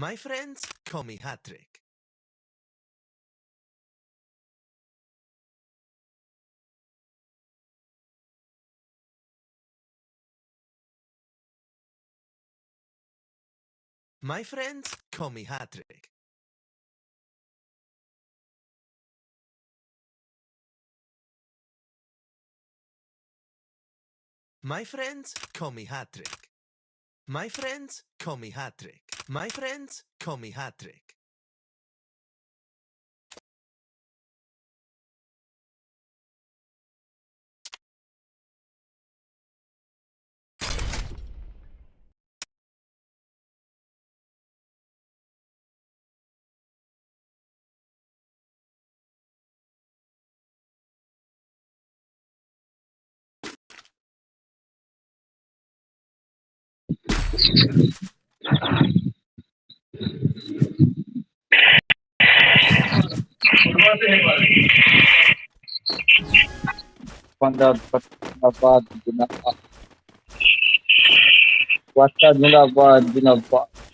My friends call me Hattrick. My friends call me Hattrick. My friends call me Hattrick. My friends call me Hattrick. My friends call me Hattrick. जिंदाबाद जिंदाबाद जिंदाबाद जिंदाबाद जिंदाबाद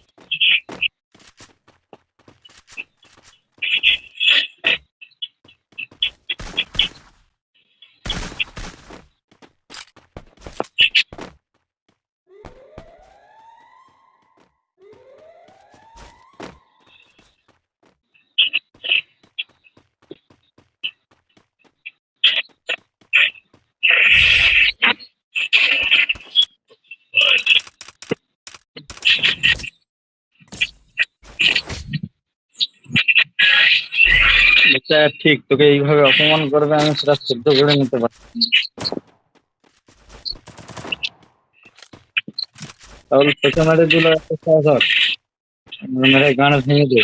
এটা ঠিক, তোকে এইভাবে অপমান করবে, আমি সেটা সহ্য করে নিতে পারছি। তাহলে তোকে মেরে দিল একটা সাহস। মেরে গান ভেঙে দে।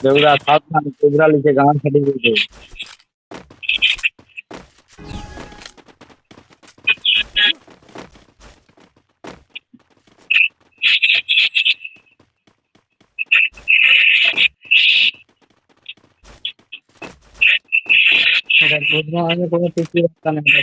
দেবরা সাবধান, দেবরা লিখে গান ফাটিয়ে দিতে उतना आगे कोई पीछे रास्ता नहीं है।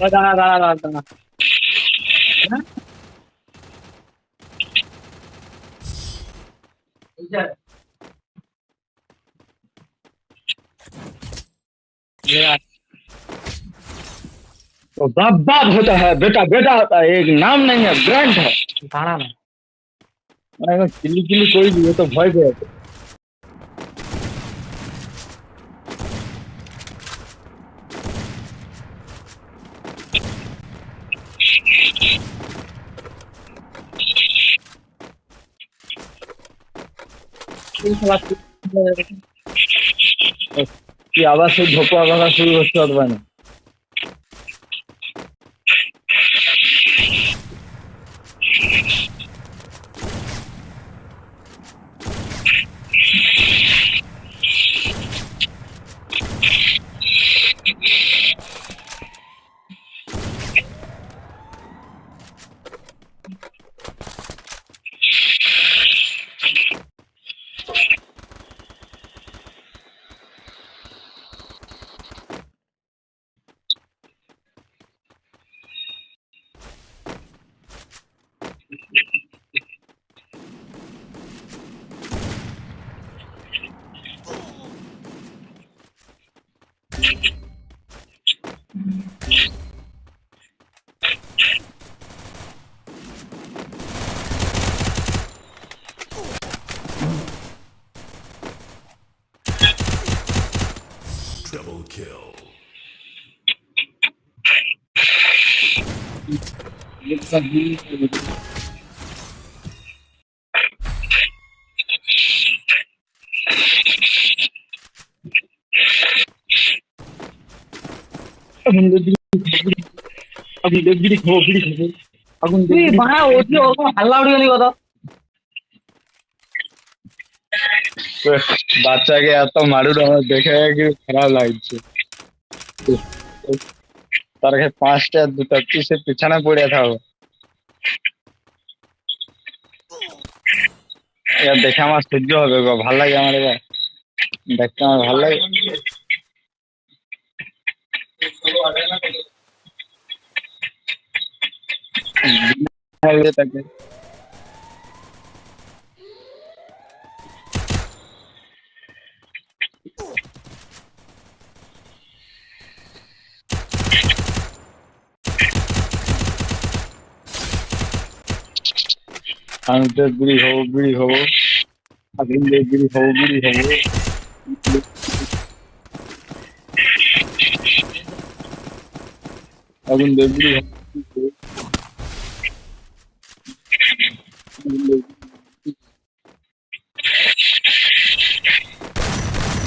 দাঁড়া দাঁড়া দাঁড়া দাঁড়া तो बाप बाप होता है बेटा बेटा होता है एक नाम नहीं है ब्रांड है দাঁড়া না अगर चिल्ली चिल्ली कोई भी हो तो भय गए কি আবার সেই ঝোপো কথা শুরু হচ্ছে পারবে না। kill. আগুন দিয়ে বিড়ি আগুন দিয়ে বিড়ি খাবো বিড়ি খাবো আগুন তুই দিয়ে বিড়ি বাড়া ওটি ওরকম হাল্লা উঠে গেলি কত বাচ্চাকে এত মারুর আমার দেখে খারাপ লাগছে? তার কাছে পাঁচটা, দুটো পিসে পিছনে পড়ে থাকো। এবার দেখে আমার সহ্য হবে গো, ভালো লাগে আমার এবার। দেখতে আমার ভালো লাগে। তাকে अंतर बुरी हो बुरी हो। अगले बुरी हो बुरी हो। अगुन दे बुरी हो।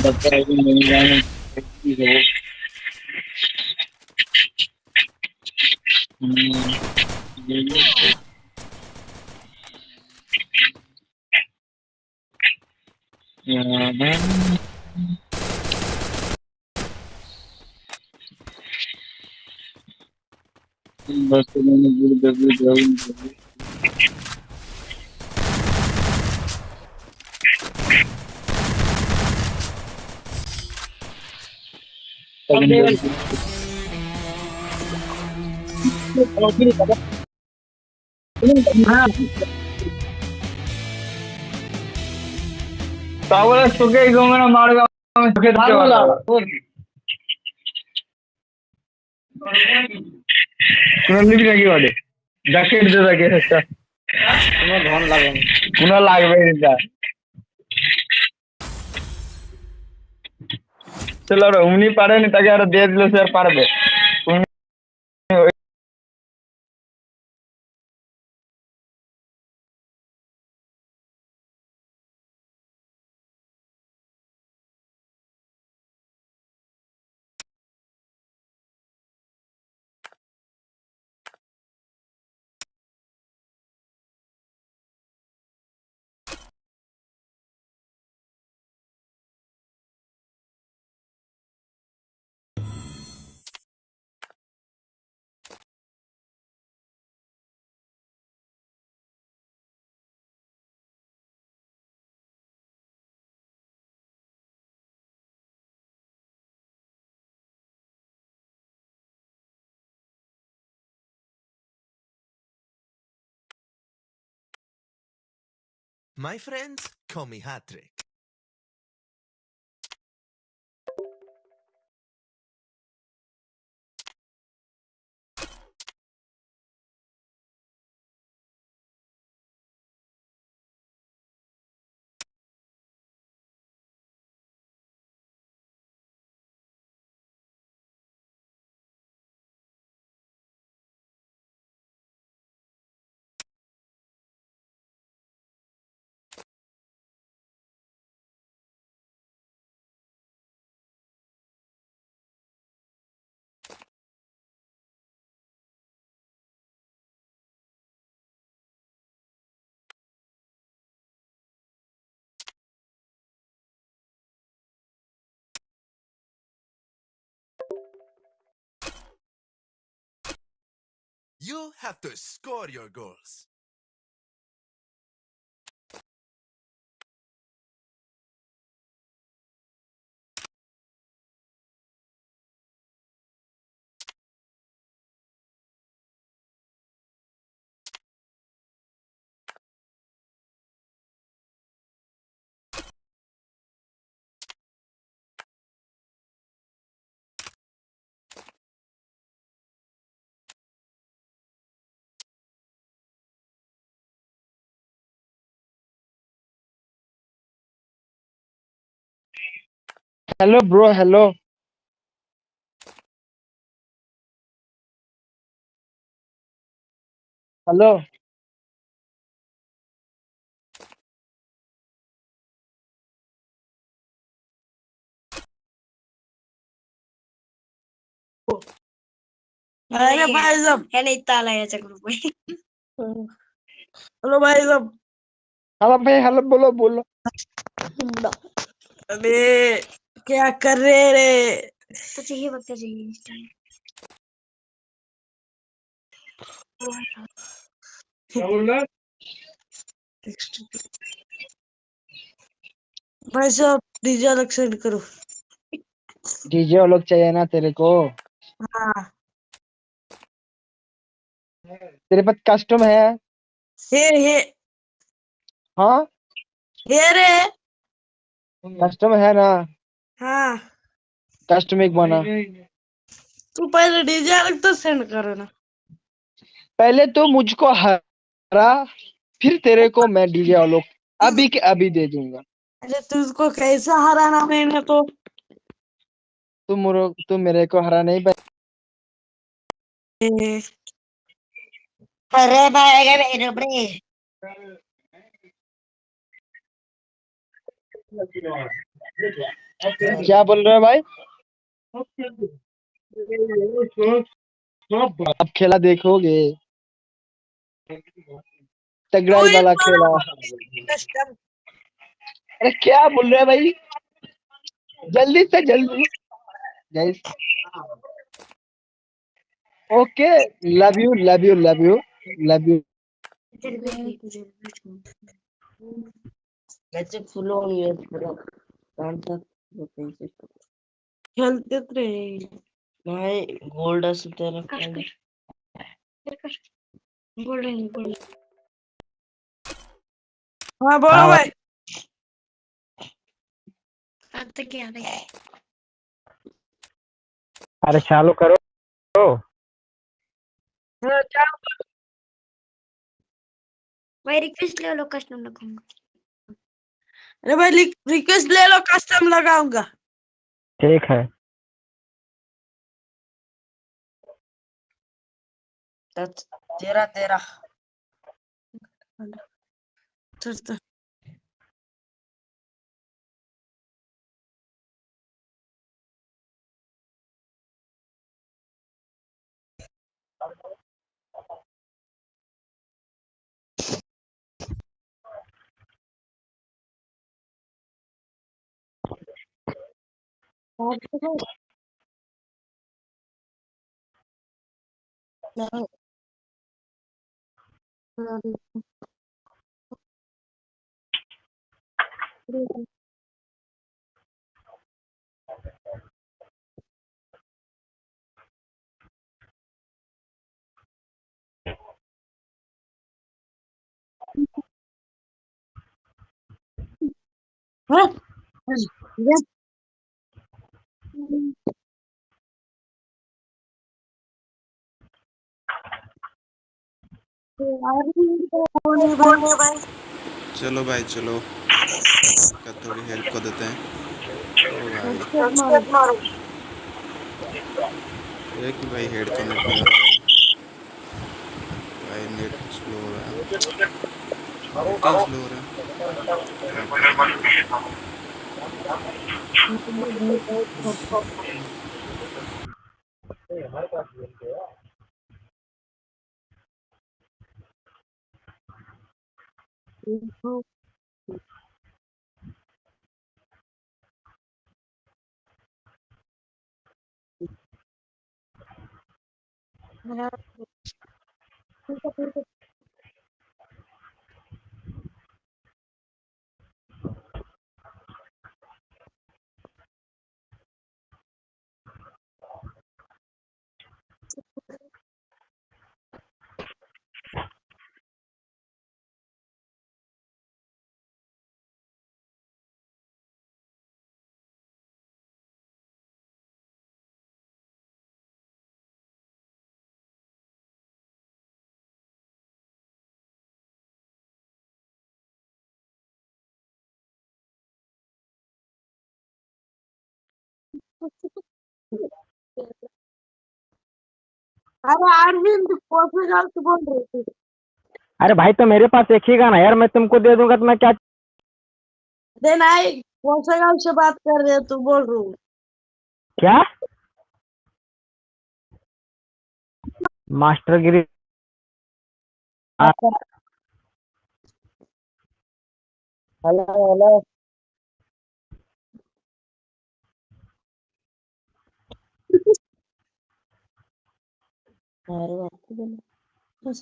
बच्चा अगुन नहीं जाने, बुरी हो। हम्म। CNN Barcelona www Oke. Ini তাহলে আমি তোকে দিতে না। কোনো নিবি নাকি বলে জ্যাকেট দে তাকে একটা। কোনো ধন লাগে না। কোনো লাগবে এটা চলো উনি পারেনি তাকে আরও দিয়ে দিলে সে আর পারবে। My friends call me Hattrick. You have to score your goals. Hello bro hello hello अरे भाई साहब है नहीं ताला याच्या ग्रुप में हेलो भाई साहब हेलो भाई हेलो बोलो बोलो अबे क्या कर रहे रे? तो चाहिए वक्त चाहिए इस time. क्या बोल रहा भाई साहब डीजे अलग सेंड करो। डीजे वो लोग चाहिए ना तेरे को। हाँ। तेरे पास कस्टम है? हे हे। हाँ? हे रे। कस्टम है ना? हाँ। कस्टम एक बना। तू पहले डीजे अलग तो सेंड करो ना पहले तो मुझको हरा फिर तेरे को मैं डीजे वालों अभी के अभी दे दूँगा। अरे तुझको कैसा हराना मैंने तो। तुम मुरो तुम मेरे को हरा नहीं अरे भाई मेरे ब्रे क्या बोल रहे हो भाई? अब खेला देखोगे। तगड़ाई वाला खेला। अरे क्या बोल रहे हैं भाई? जल्दी से जल्दी। Guys okay love you love you love you love you फुलं येत काढतात खेलते रे नाही। गोल्ड असं त्याला काय बोल रही बोल हाँ बोलो हाँ, भाई। अब तक क्या रहे अरे चालू करो। हाँ, क्या भाई रिक्वेस्ट ले लो कस्टम रखूँगा अरे भाई रिक्वेस्ट ले लो कस्टम लगाऊँगा। ठीक है। तेरा तेरा। तेरा No. What? Yes. चलो भाई चलो। का थोड़ी हेल्प कर देते हैं। भाई एक भाई हेड कनेक्ट नहीं हो भाई। नेट स्लो हो रहा। है स्लो हो रहा? है हमारे पास मिल गया इनको ठीक है ठीक है अरे अरविंद कॉफ़ी बोल रही थी। अरे भाई तो मेरे पास एक ही गाना यार मैं तुमको दे दूँगा तो मैं क्या देन आई कौन से गाँव से बात कर रहे हो तू बोल रही हूँ। क्या? मास्टर गिरी। हेलो हेलो बोलो। बोल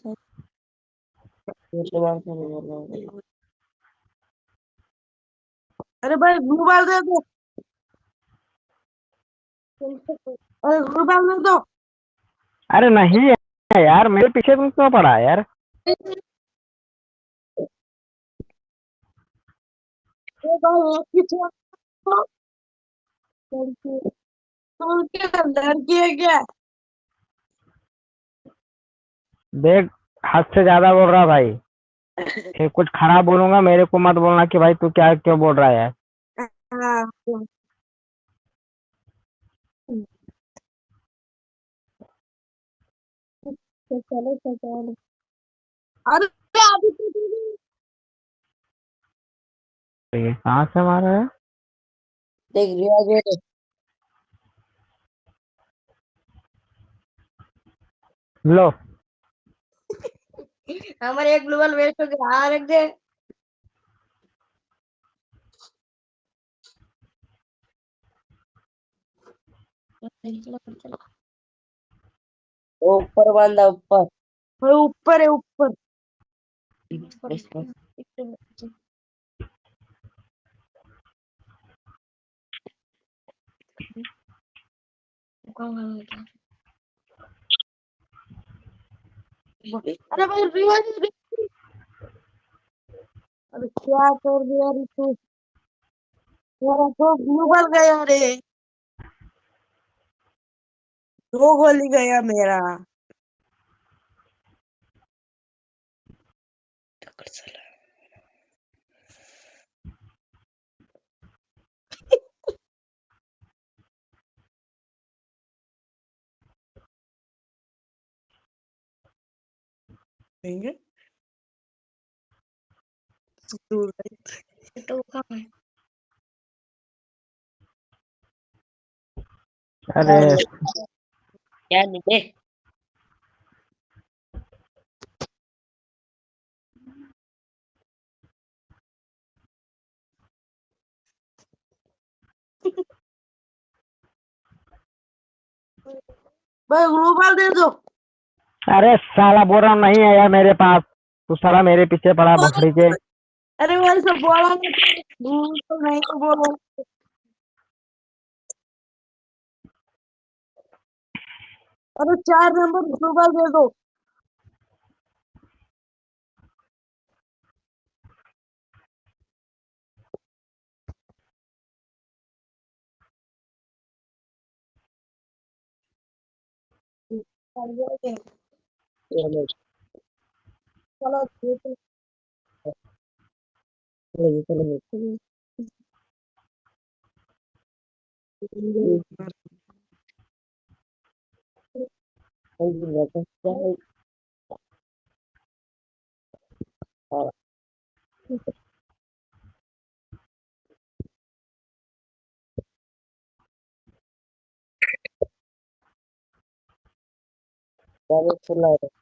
हूँ। अरे भाई मोबाइल दे दो। अरे मोबाइल दे दो। अरे नहीं है यार मेरे पीछे तुम क्यों पड़ा यार? लड़की है क्या? देख हद से ज़्यादा बोल रहा भाई। फिर कुछ खराब बोलूँगा मेरे को मत बोलना कि भाई तू क्या क्यों बोल रहा है यार। हाँ तो- तो चलो चलो। अरे अभी तो ये कहाँ से मारा है? देख रिया जो लो। हमारे एक ग्लोबल वेस्ट हो गया हाँ रख दे। ऊपर बांधा ऊपर। वो ऊपर है ऊपर। अरे भाई रिवाज अरे क्या कर दिया रे मेरा तो ग्लोबल गया रे। दो गोली गया मेरा। Finger. Do right. Do không? à Are. Dạ đi đi. Bây global đến rồi. अरे साला बोरा नहीं आया मेरे पास। तू सारा मेरे पीछे पड़ा बकरी के। अरे मेरे से बोला तो नहीं अरे चार नंबर दे दो। हम्म। Follow people.